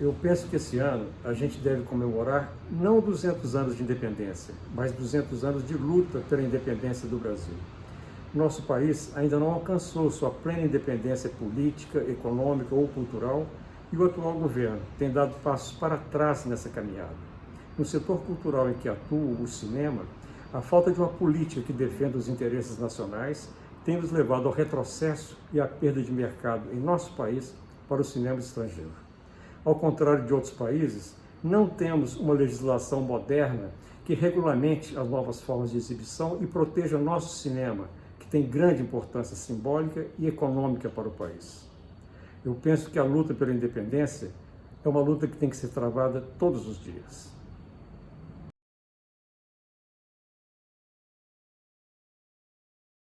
Eu penso que esse ano a gente deve comemorar não 200 anos de independência, mas 200 anos de luta pela independência do Brasil. Nosso país ainda não alcançou sua plena independência política, econômica ou cultural e o atual governo tem dado passos para trás nessa caminhada. No setor cultural em que atua o cinema, a falta de uma política que defenda os interesses nacionais tem nos levado ao retrocesso e à perda de mercado em nosso país para o cinema estrangeiro. Ao contrário de outros países, não temos uma legislação moderna que regulamente as novas formas de exibição e proteja nosso cinema, que tem grande importância simbólica e econômica para o país. Eu penso que a luta pela independência é uma luta que tem que ser travada todos os dias.